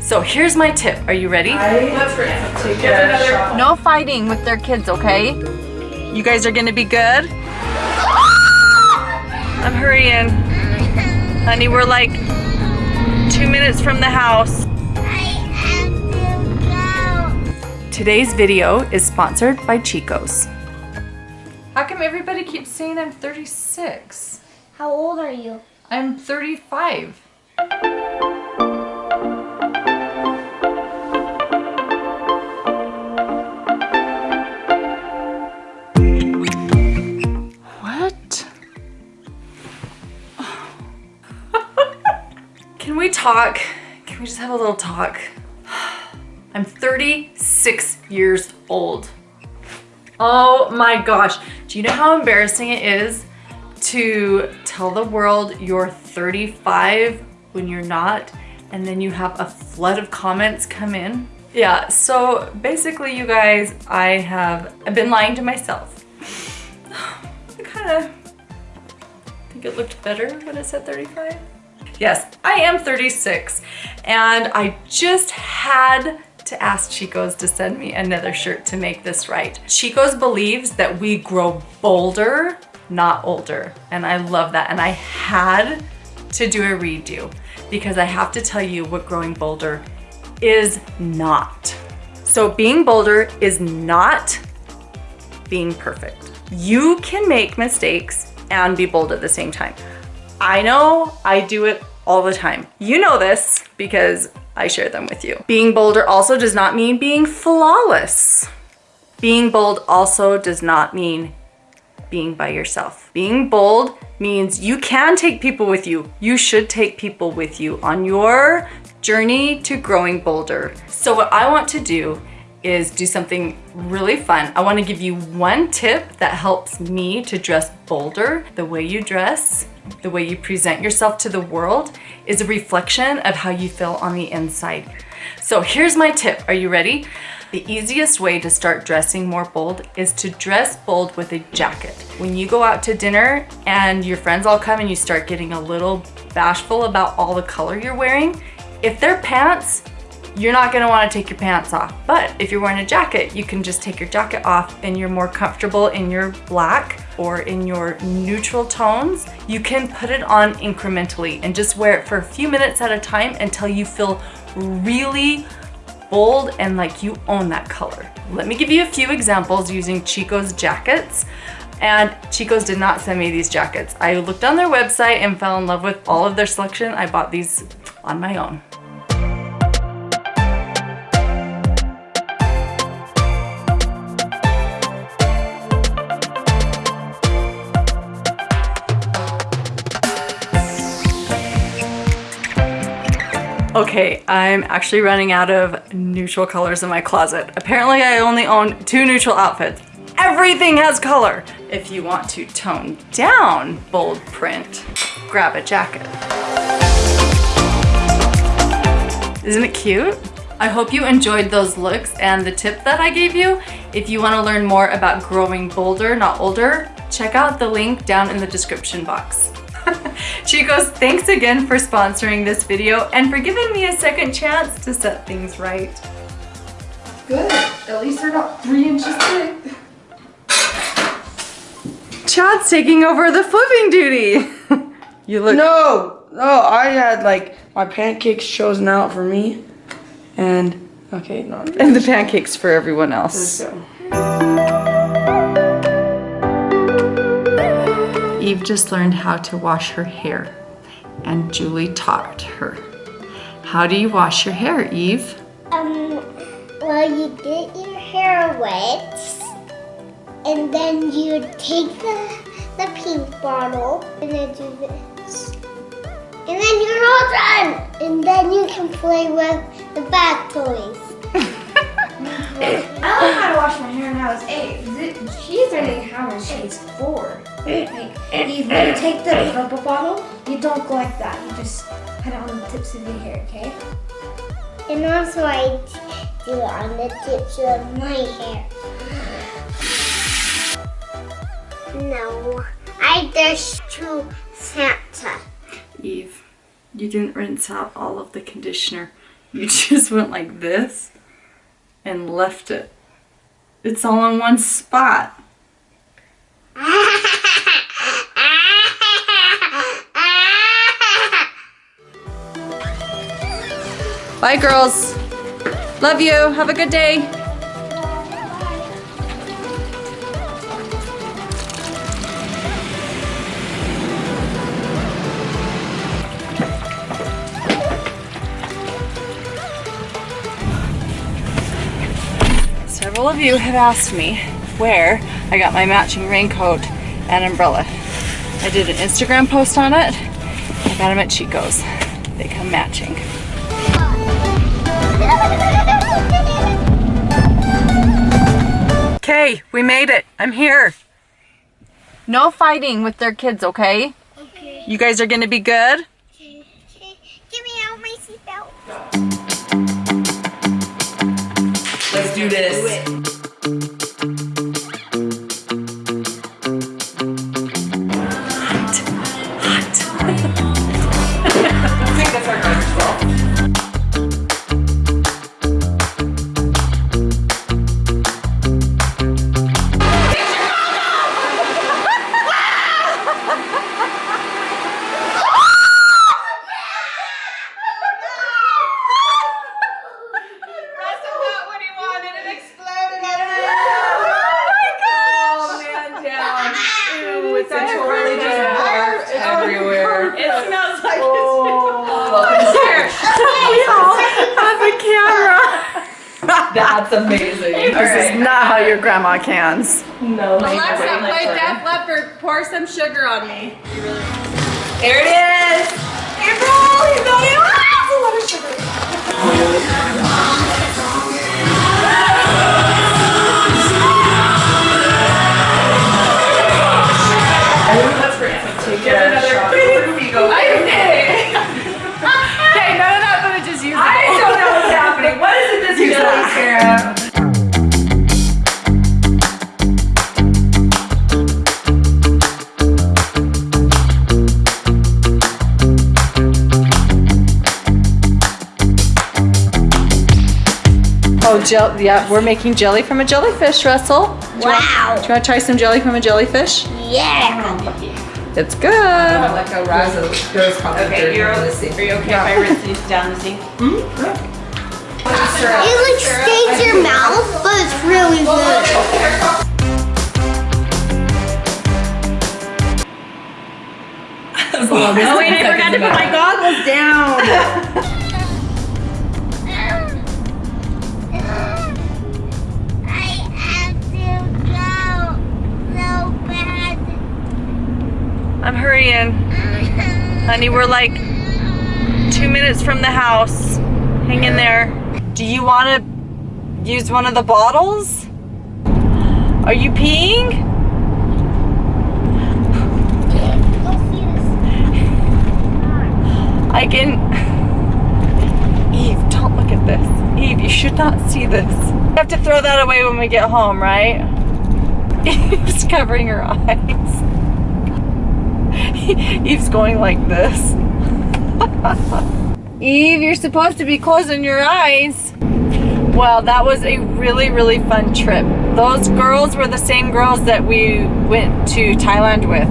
So here's my tip. Are you ready? Let's take another. No fighting with their kids, okay? You guys are gonna be good? I'm hurrying. Honey, we're like two minutes from the house. Today's video is sponsored by Chico's. How come everybody keeps saying I'm 36? How old are you? I'm 35. Talk? Can we just have a little talk? I'm 36 years old. Oh my gosh. Do you know how embarrassing it is to tell the world you're 35 when you're not and then you have a flood of comments come in? Yeah, so basically you guys, I have I've been lying to myself. I kind of think it looked better when it said 35. Yes, I am 36 and I just had to ask Chico's to send me another shirt to make this right. Chico's believes that we grow bolder, not older. And I love that. And I had to do a redo because I have to tell you what growing bolder is not. So being bolder is not being perfect. You can make mistakes and be bold at the same time. I know I do it all the time. You know this because I share them with you. Being bolder also does not mean being flawless. Being bold also does not mean being by yourself. Being bold means you can take people with you. You should take people with you on your journey to growing bolder. So what I want to do is do something really fun. I wanna give you one tip that helps me to dress bolder. The way you dress, the way you present yourself to the world is a reflection of how you feel on the inside. So here's my tip. Are you ready? The easiest way to start dressing more bold is to dress bold with a jacket. When you go out to dinner and your friends all come and you start getting a little bashful about all the color you're wearing, if they're pants, you're not gonna wanna take your pants off. But if you're wearing a jacket, you can just take your jacket off and you're more comfortable in your black or in your neutral tones. You can put it on incrementally and just wear it for a few minutes at a time until you feel really bold and like you own that color. Let me give you a few examples using Chico's jackets. And Chico's did not send me these jackets. I looked on their website and fell in love with all of their selection. I bought these on my own. Okay, I'm actually running out of neutral colors in my closet. Apparently I only own two neutral outfits. Everything has color. If you want to tone down bold print, grab a jacket. Isn't it cute? I hope you enjoyed those looks and the tip that I gave you. If you want to learn more about growing bolder, not older, check out the link down in the description box. Chico's, thanks again for sponsoring this video and for giving me a second chance to set things right. Good. At least they're not three inches thick. Chad's taking over the flipping duty. you look- No, no, I had like my pancakes chosen out for me. And, okay, no. And the pancakes for everyone else. Eve just learned how to wash her hair and Julie taught her. How do you wash your hair, Eve? Um, well, you get your hair wet, and then you take the, the pink bottle, and then do this. And then you're all done! And then you can play with the bath toys. I learned how to wash my hair when I was eight. Th- She's learning how when she's four. Like, you, you take the purple bottle, you don't go like that. You just put it on the tips of your hair, okay? And also I do it on the tips of my hair. No, I just to Santa. Eve, you didn't rinse out all of the conditioner. You just went like this and left it. It's all in one spot. Bye, girls. Love you. Have a good day. Of you have asked me where I got my matching raincoat and umbrella. I did an Instagram post on it. I got them at Chico's. They come matching. Okay, we made it. I'm here. No fighting with their kids, okay? Okay. You guys are gonna be good? Okay. Give me out my seatbelt. That's amazing. This is not how your grandma cans. No. Alexa, play Def Leppard. Pour some sugar on me. There it is. April, you got it. Ah, a lot of sugar. Oh, gel. Yeah, we're making jelly from a jellyfish, Russell. Wow. Do you want to try some jelly from a jellyfish? Yeah. It's good. like how Raza goes probably Okay, you're are you okay if I rinse these down the sink? Mm-hmm. It like stains your mouth, but it's really good. Oh wait, I forgot to put my goggles down. I have to go so bad. I'm hurrying. Honey, we're like two minutes from the house. Hang in there. Do you want to use one of the bottles? Are you peeing? I can. Eve, don't look at this. Eve, you should not see this. We have to throw that away when we get home, right? Eve's covering her eyes. Eve's going like this. Eve, you're supposed to be closing your eyes. Well, that was a really, really fun trip. Those girls were the same girls that we went to Thailand with.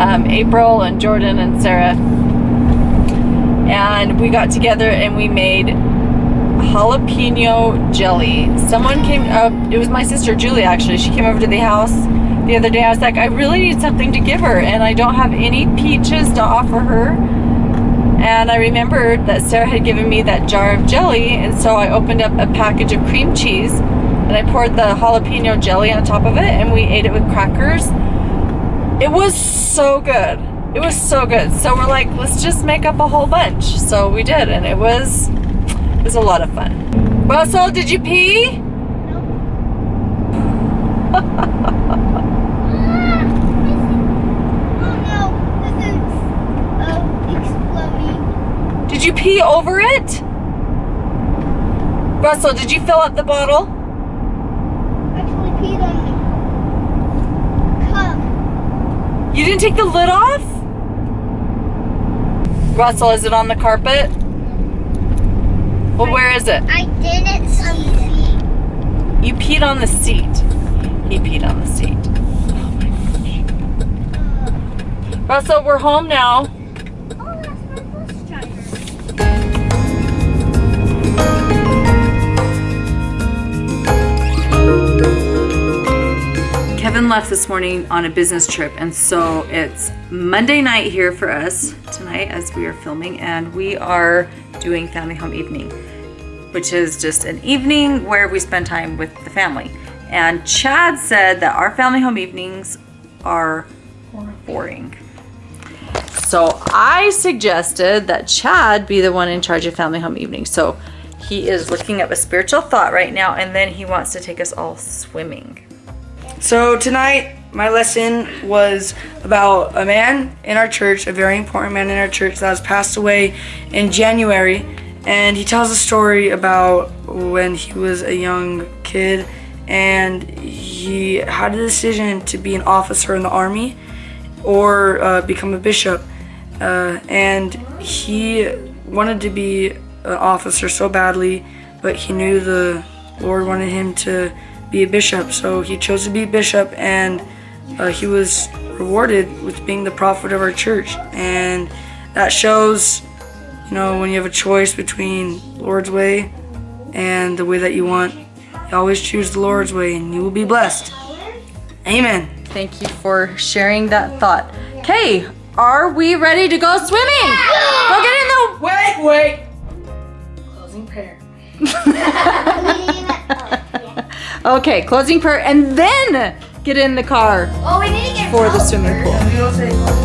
Um, April and Jordan and Sarah and we got together and we made jalapeno jelly. Someone came up, it was my sister Julie actually. She came over to the house the other day. I was like, I really need something to give her, and I don't have any peaches to offer her. And I remembered that Sarah had given me that jar of jelly, and so I opened up a package of cream cheese and I poured the jalapeno jelly on top of it, and we ate it with crackers. It was so good. It was so good. So we're like, let's just make up a whole bunch. So we did, and it was it was a lot of fun. Russell, did you pee? Oh no, this is uh, exploding. Did you pee over it? Russell, did you fill up the bottle? Actually peed on the cup. You didn't take the lid off? Russell, is it on the carpet? Well, where is it? I didn't see it. You peed on the seat. He peed on the seat. Oh my gosh. Uh. Russell, we're home now. Left this morning on a business trip, and so it's Monday night here for us tonight as we are filming, and we are doing family home evening, which is just an evening where we spend time with the family. And Chad said that our family home evenings are boring. So I suggested that Chad be the one in charge of family home evening. So he is looking up a spiritual thought right now, and then he wants to take us all swimming. So tonight, my lesson was about a man in our church, a very important man in our church that has passed away in January. And he tells a story about when he was a young kid and he had a decision to be an officer in the army or uh, become a bishop. Uh, and he wanted to be an officer so badly, but he knew the Lord wanted him to be a bishop. So he chose to be a bishop, and uh, he was rewarded with being the prophet of our church. And that shows, you know, when you have a choice between Lord's way and the way that you want, you always choose the Lord's way, and you will be blessed. Amen. Thank you for sharing that thought. Okay, are we ready to go swimming? Go get in the. Wait, wait. Closing prayer. Okay, closing prayer, and then get in the car Oh, we need to get for the swimming pool. We don't say